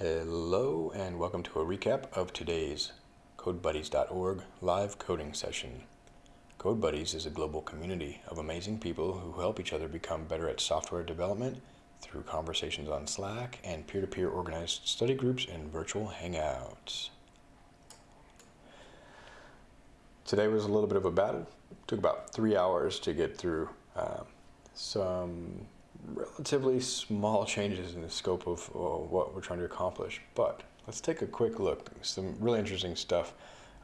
Hello and welcome to a recap of today's CodeBuddies.org live coding session. CodeBuddies is a global community of amazing people who help each other become better at software development through conversations on Slack and peer-to-peer -peer organized study groups and virtual hangouts. Today was a little bit of a battle. It took about three hours to get through uh, some relatively small changes in the scope of uh, what we're trying to accomplish. But let's take a quick look. Some really interesting stuff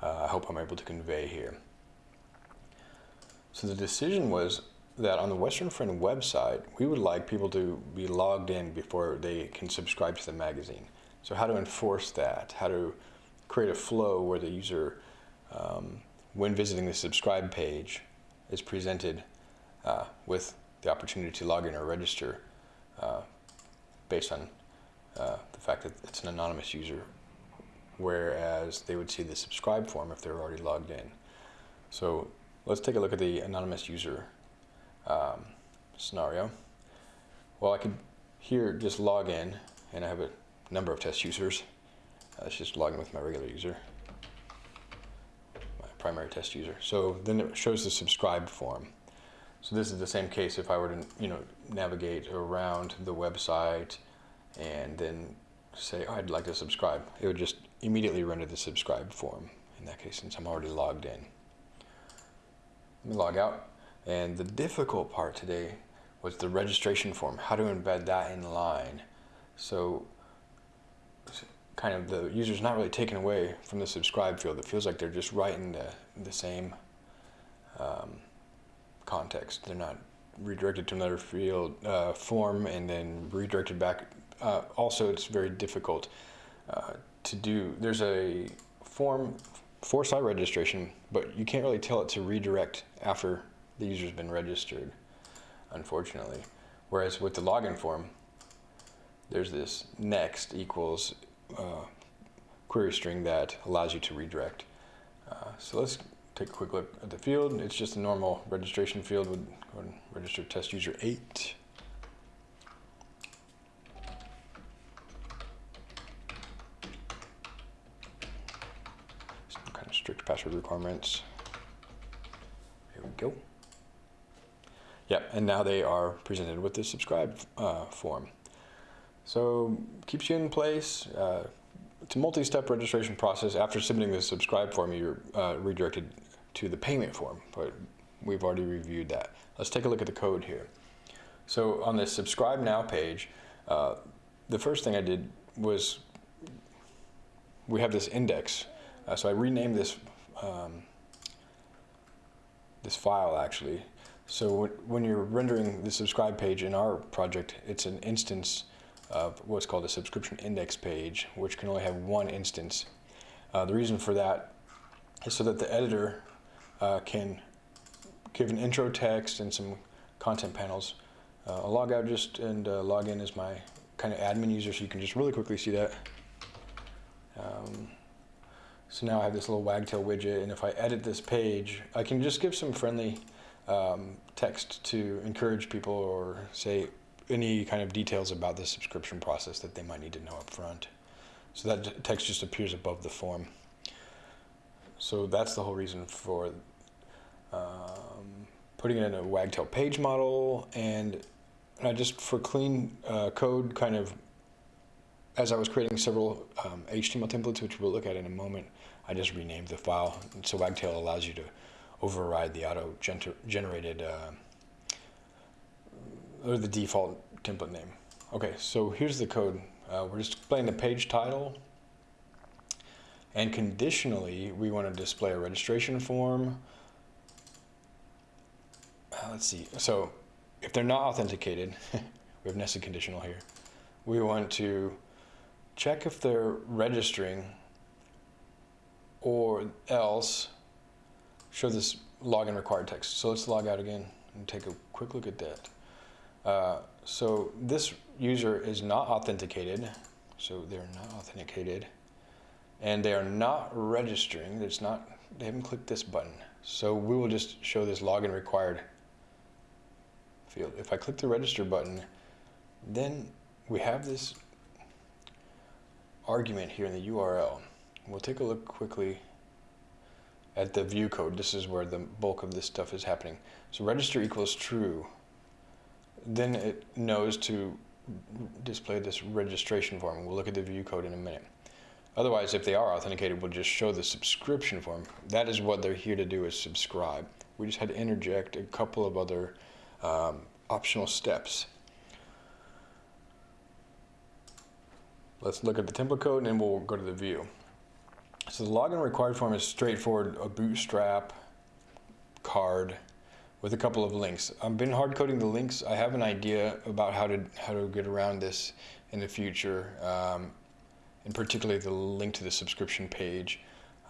uh, I hope I'm able to convey here. So the decision was that on the Western Friend website, we would like people to be logged in before they can subscribe to the magazine. So how to enforce that, how to create a flow where the user, um, when visiting the subscribe page, is presented uh, with the opportunity to log in or register uh, based on uh, the fact that it's an anonymous user, whereas they would see the subscribe form if they're already logged in. So let's take a look at the anonymous user um, scenario. Well, I could here just log in, and I have a number of test users. Uh, let's just log in with my regular user, my primary test user. So then it shows the subscribe form. So this is the same case if I were to, you know, navigate around the website and then say, oh, I'd like to subscribe. It would just immediately render the subscribe form in that case since I'm already logged in. Let me log out. And the difficult part today was the registration form, how to embed that in line. So kind of the user's not really taken away from the subscribe field. It feels like they're just writing the, the same um, context. They're not redirected to another field uh, form and then redirected back. Uh, also, it's very difficult uh, to do. There's a form for site registration, but you can't really tell it to redirect after the user's been registered, unfortunately. Whereas with the login form, there's this next equals uh, query string that allows you to redirect. Uh, so let's take a quick look at the field. It's just a normal registration field with register test user 8. Some kind of strict password requirements. Here we go. Yep, and now they are presented with the subscribe uh, form. So keeps you in place. Uh, it's a multi-step registration process. After submitting the subscribe form, you're uh, redirected to the payment form, but we've already reviewed that. Let's take a look at the code here. So on the subscribe now page, uh, the first thing I did was we have this index. Uh, so I renamed this um, this file actually. So when you're rendering the subscribe page in our project, it's an instance of what's called a subscription index page, which can only have one instance. Uh, the reason for that is so that the editor uh, can give an intro text and some content panels. Uh, I'll log out just and uh, log in as my kind of admin user so you can just really quickly see that. Um, so now I have this little wagtail widget and if I edit this page, I can just give some friendly um, text to encourage people or say any kind of details about the subscription process that they might need to know up front. So that text just appears above the form. So that's the whole reason for putting it in a wagtail page model and I just for clean uh, code kind of as I was creating several um, HTML templates which we'll look at in a moment I just renamed the file. So wagtail allows you to override the auto gener generated uh, or the default template name. Okay so here's the code. Uh, we're just displaying the page title. And conditionally we want to display a registration form let's see. So if they're not authenticated, we have nested conditional here. We want to check if they're registering or else show this login required text. So let's log out again and take a quick look at that. Uh, so this user is not authenticated. So they're not authenticated and they are not registering. It's not, they haven't clicked this button. So we will just show this login required field. If I click the register button, then we have this argument here in the URL. We'll take a look quickly at the view code. This is where the bulk of this stuff is happening. So register equals true. Then it knows to display this registration form. We'll look at the view code in a minute. Otherwise, if they are authenticated, we'll just show the subscription form. That is what they're here to do is subscribe. We just had to interject a couple of other um, optional steps. Let's look at the template code and then we'll go to the view. So the login required form is straightforward, a bootstrap card with a couple of links. I've been hard coding the links. I have an idea about how to how to get around this in the future, um, and particularly the link to the subscription page.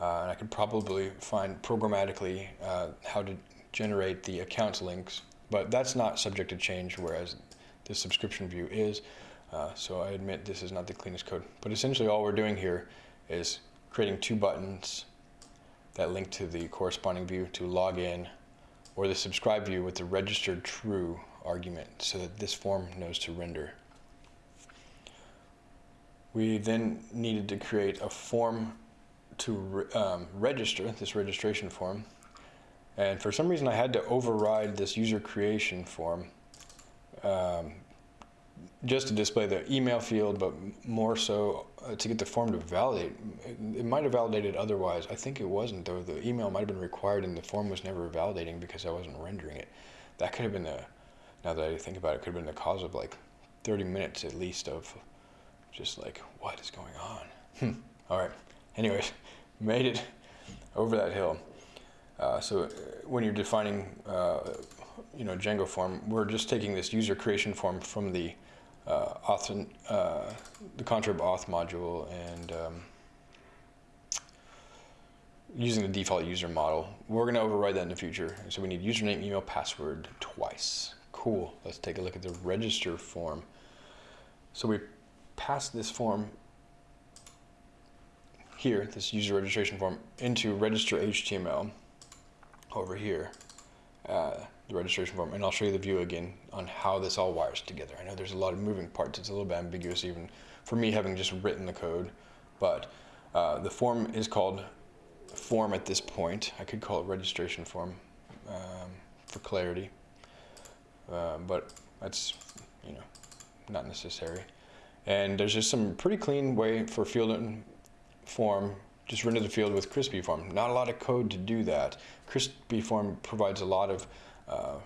Uh, and I could probably find programmatically uh, how to generate the accounts links, but that's not subject to change, whereas the subscription view is. Uh, so I admit this is not the cleanest code. But essentially all we're doing here is creating two buttons that link to the corresponding view to log in or the subscribe view with the registered true argument so that this form knows to render. We then needed to create a form to re um, register, this registration form. And for some reason I had to override this user creation form um, just to display the email field, but more so uh, to get the form to validate. It, it might have validated otherwise. I think it wasn't though. The email might have been required and the form was never validating because I wasn't rendering it. That could have been the, now that I think about it, could have been the cause of like 30 minutes at least of just like, what is going on? Hmm. All right. Anyways, made it over that hill. Uh, so uh, when you're defining, uh, you know, Django form, we're just taking this user creation form from the uh, auth, uh, the contrib auth module and um, using the default user model. We're going to override that in the future. So we need username, email, password twice. Cool. Let's take a look at the register form. So we pass this form here, this user registration form, into register HTML over here. Uh, the registration form, and I'll show you the view again on how this all wires together. I know there's a lot of moving parts. It's a little bit ambiguous even for me having just written the code, but uh, the form is called form at this point. I could call it registration form um, for clarity, uh, but that's, you know, not necessary. And there's just some pretty clean way for field form just render the field with Crispy form. Not a lot of code to do that. Crispy form provides a lot of uh,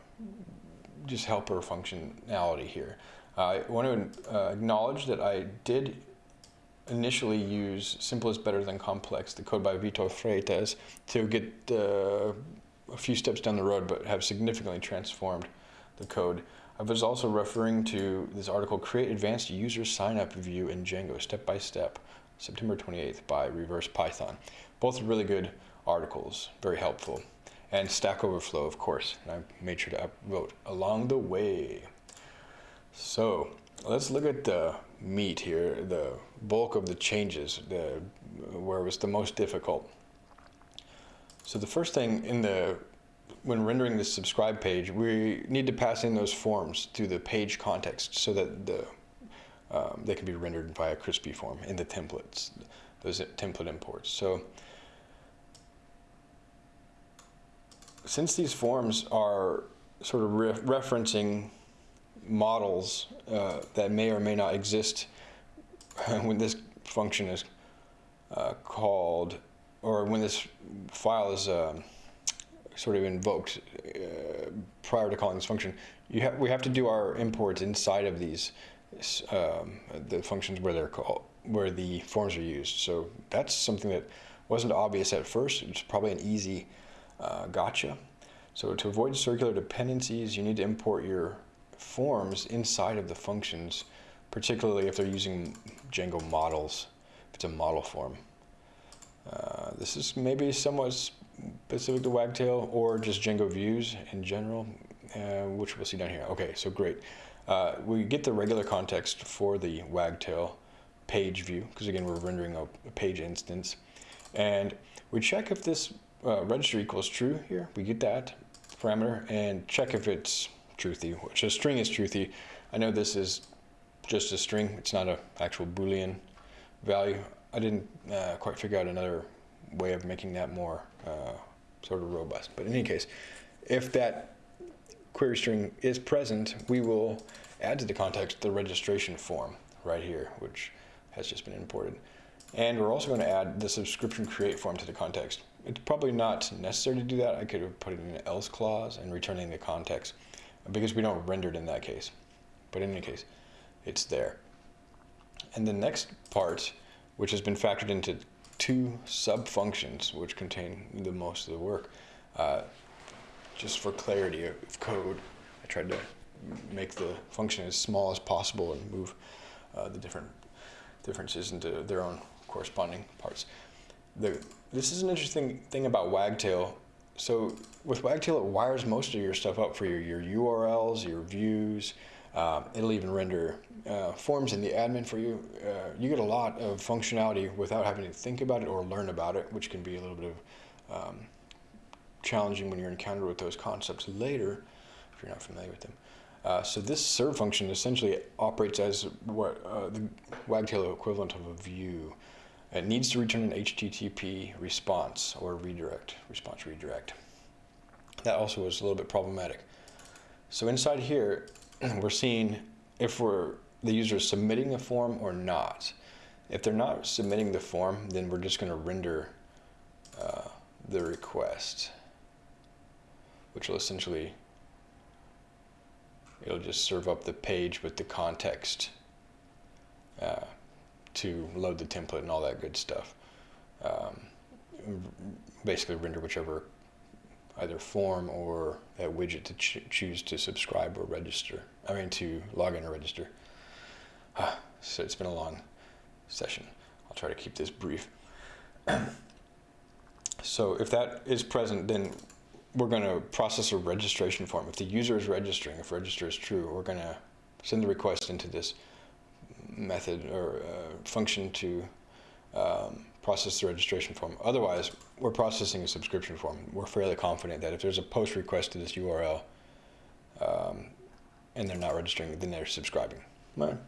just helper functionality here. I want to uh, acknowledge that I did initially use simple is better than complex, the code by Vitor Freitas, to get uh, a few steps down the road, but have significantly transformed the code. I was also referring to this article, Create Advanced User Sign-Up View in Django, Step by Step, September 28th by Reverse Python. Both really good articles, very helpful and Stack Overflow, of course. And I made sure to upvote along the way. So let's look at the meat here, the bulk of the changes, the, where it was the most difficult. So the first thing in the when rendering the subscribe page, we need to pass in those forms to the page context so that the um, they can be rendered via Crispy form in the templates, those template imports. So since these forms are sort of re referencing models uh, that may or may not exist when this function is uh, called, or when this file is uh, sort of invoked uh, prior to calling this function, you have we have to do our imports inside of these um, the functions where they're called, where the forms are used. So that's something that wasn't obvious at first. It's probably an easy uh, gotcha. So to avoid circular dependencies, you need to import your forms inside of the functions, particularly if they're using Django models, if it's a model form. Uh, this is maybe somewhat specific to Wagtail or just Django views in general, uh, which we'll see down here. Okay, so great. Uh, we get the regular context for the Wagtail page view, because again, we're rendering a, page instance. And we check if this uh, register equals true here. We get that parameter and check if it's truthy, which a string is truthy. I know this is just a string. It's not an actual Boolean value. I didn't uh, quite figure out another way of making that more uh, sort of robust. But in any case, if that query string is present, we will add to the context the registration form right here, which has just been imported. And we're also going to add the subscription create form to the context. It's probably not necessary to do that. I could have put it in an else clause and returning the context because we don't render it in that case. But in any case, it's there. And the next part, which has been factored into two sub-functions, which contain the most of the work, uh, just for clarity of code, I tried to make the function as small as possible and move uh, the different differences into their own corresponding parts. The, this is an interesting thing about Wagtail. So with Wagtail, it wires most of your stuff up for your, your URLs, your views. Um, it'll even render uh, forms in the admin for you. Uh, you get a lot of functionality without having to think about it or learn about it, which can be a little bit of um, challenging when you're encountered with those concepts later, if you're not familiar with them. Uh, so this serve function essentially operates as what uh, the Wagtail equivalent of a view. It needs to return an HTTP response or redirect, response redirect. That also was a little bit problematic. So inside here, we're seeing if we're the user is submitting a form or not. If they're not submitting the form, then we're just going to render uh, the request, which will essentially it'll just serve up the page with the context uh, to load the template and all that good stuff. Um, basically render whichever either form or that widget to ch choose to subscribe or register. I mean to log in or register. Ah, so it's been a long session. I'll try to keep this brief. so if that is present, then we're going to process a registration form. If the user is registering, if register is true, we're going to send the request into this method or uh, function to um, process the registration form. Otherwise, we're processing a subscription form. We're fairly confident that if there's a post request to this URL um, and they're not registering, then they're subscribing. Well,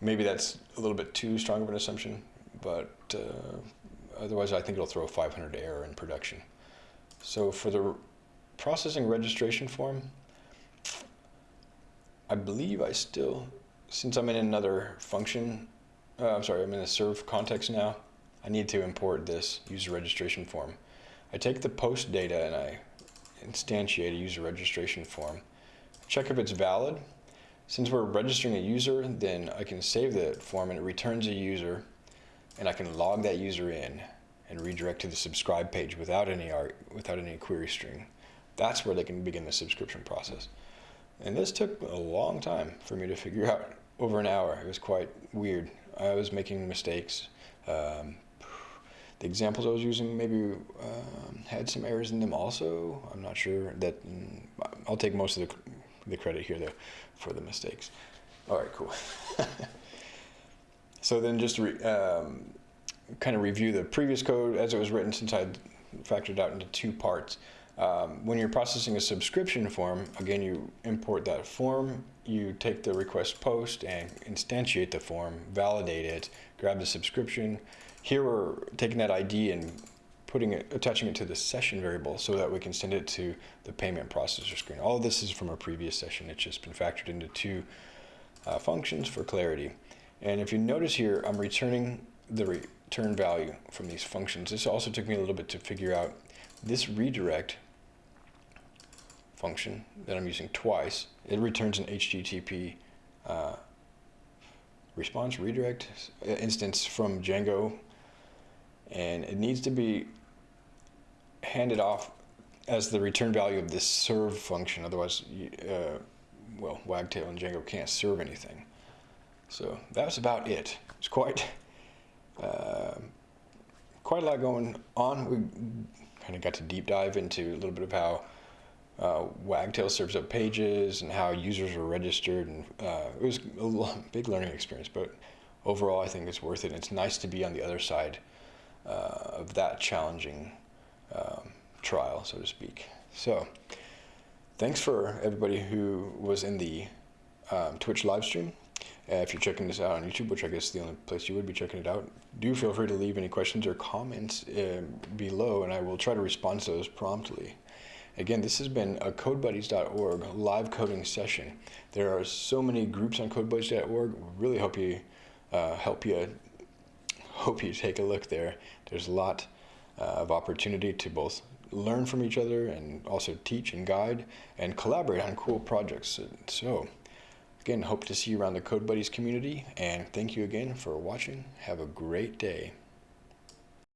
maybe that's a little bit too strong of an assumption, but uh, otherwise I think it'll throw a 500 error in production. So for the processing registration form, I believe I still, since I'm in another function, uh, I'm sorry, I'm in a serve context now, I need to import this user registration form. I take the post data and I instantiate a user registration form. Check if it's valid. Since we're registering a user, then I can save the form and it returns a user and I can log that user in and redirect to the subscribe page without any without any query string. That's where they can begin the subscription process. And this took a long time for me to figure out, over an hour. It was quite weird. I was making mistakes. Um, the examples I was using maybe um, had some errors in them also. I'm not sure that, mm, I'll take most of the, the credit here though for the mistakes. All right, cool. so then just um, kind of review the previous code as it was written since I factored out into two parts. Um, when you're processing a subscription form, again, you import that form, you take the request post and instantiate the form, validate it, grab the subscription. Here we're taking that ID and putting it, attaching it to the session variable so that we can send it to the payment processor screen. All of this is from a previous session. It's just been factored into two uh, functions for clarity. And if you notice here, I'm returning the return value from these functions. This also took me a little bit to figure out this redirect function that I'm using twice, it returns an HTTP uh, response redirect instance from Django. And it needs to be handed off as the return value of this serve function. Otherwise uh, well Wagtail and Django can't serve anything. So that was about it. It's quite uh, quite a lot going on. We kind of got to deep dive into a little bit of how uh, Wagtail serves up pages and how users are registered. And uh, it was a big learning experience, but overall, I think it's worth it. And it's nice to be on the other side uh, of that challenging um, trial, so to speak. So, thanks for everybody who was in the um, Twitch live stream. Uh, if you're checking this out on YouTube, which I guess is the only place you would be checking it out, do feel free to leave any questions or comments uh, below, and I will try to respond to those promptly. Again, this has been a CodeBuddies.org live coding session. There are so many groups on CodeBuddies.org. Really hope you uh, help you hope you take a look there. There's a lot uh, of opportunity to both learn from each other and also teach and guide and collaborate on cool projects. So, again, hope to see you around the Code Buddies community. And thank you again for watching. Have a great day.